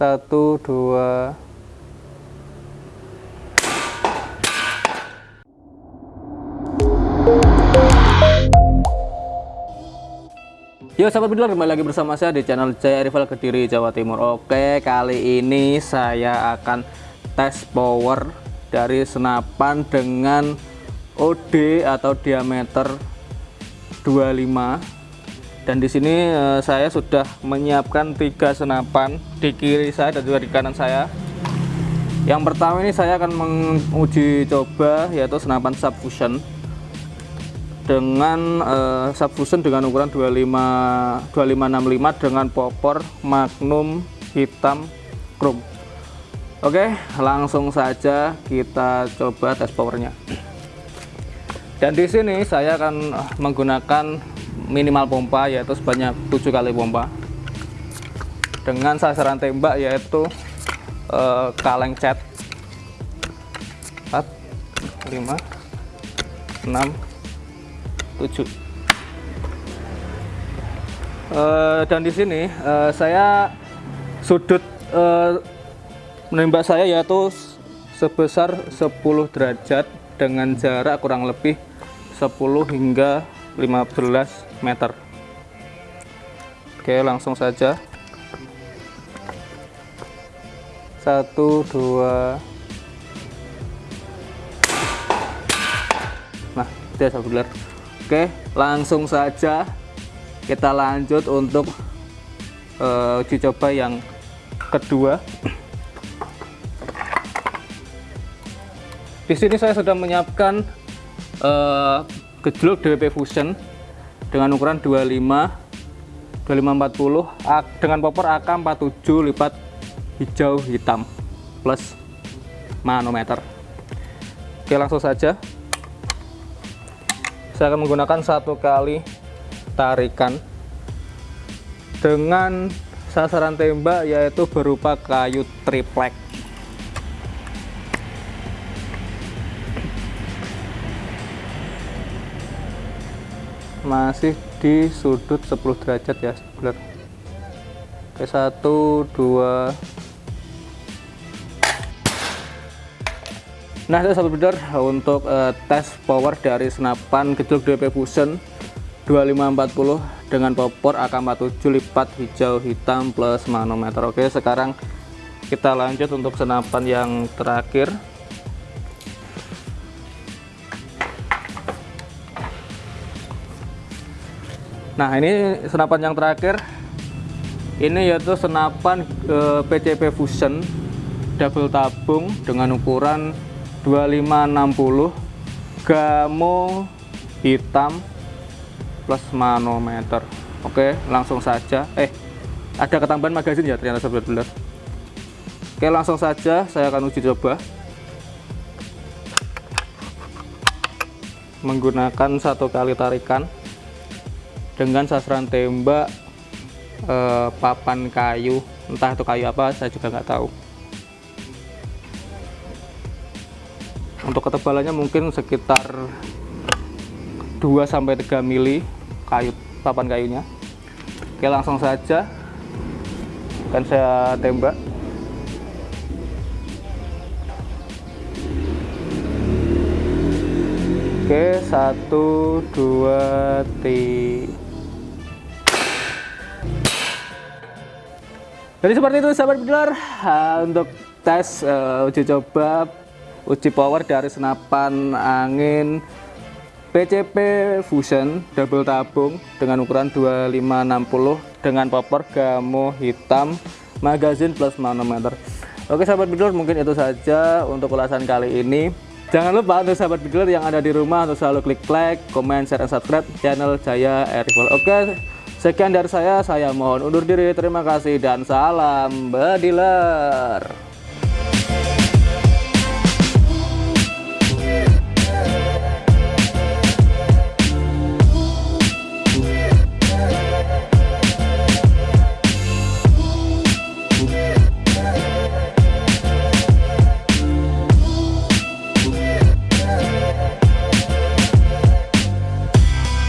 satu dua. Yo sahabat bidler kembali lagi bersama saya di channel Jaya Rival Kediri Jawa Timur. Oke kali ini saya akan tes power dari senapan dengan OD atau diameter 25 dan di sini eh, saya sudah menyiapkan tiga senapan di kiri saya dan juga di kanan saya. Yang pertama ini saya akan menguji coba yaitu senapan subfusion. Dengan uh, subfusion dengan ukuran 25 2565 dengan popor magnum hitam chrome. Oke langsung saja kita coba tes powernya. Dan di sini saya akan menggunakan minimal pompa yaitu sebanyak 7 kali pompa. Dengan sasaran tembak yaitu uh, kaleng cat. 4 5 6 7 uh, dan di sini uh, saya sudut uh, menembak saya yaitu sebesar 10 derajat dengan jarak kurang lebih 10 hingga 15 meter. Oke langsung saja. Satu dua. Nah itu ya sahabat Oke, langsung saja kita lanjut untuk uh, uji coba yang kedua. Di sini saya sudah menyiapkan uh, gejluk DWP Fusion dengan ukuran 25 2540 dengan popor AK47 lipat hijau hitam plus manometer. Oke, langsung saja saya akan menggunakan satu kali tarikan dengan sasaran tembak yaitu berupa kayu triplek masih di sudut 10 derajat ya sebelah oke satu dua Nah, itu sahabat untuk uh, tes power dari senapan gejluk DP Fusion 2540 dengan popor AK47 lipat hijau hitam plus manometer. Oke, sekarang kita lanjut untuk senapan yang terakhir. Nah, ini senapan yang terakhir. Ini yaitu senapan uh, eh, PCP Fusion double tabung dengan ukuran 2560 gamo hitam plus manometer. Oke langsung saja. Eh ada ketambahan magazin ya ternyata sobat beler oke langsung saja saya akan uji coba. Menggunakan satu kali tarikan dengan sasaran tembak eh, papan kayu entah itu kayu apa saya juga nggak tahu. Untuk ketebalannya mungkin sekitar 2 sampai 3 mili kayu papan kayunya. Oke langsung saja. Akan saya tembak. Oke satu dua tiga jadi seperti itu sahabat benar untuk tes uh, uji coba uji power dari senapan angin PCP Fusion double tabung dengan ukuran 2560 dengan popor gamo hitam magazine plus manometer. Oke sahabat bidler mungkin itu saja untuk ulasan kali ini. Jangan lupa untuk sahabat bidler yang ada di rumah untuk selalu klik like, comment, share, dan subscribe channel Jaya Air oke sekian dari saya saya mohon undur diri. Terima kasih dan salam bediler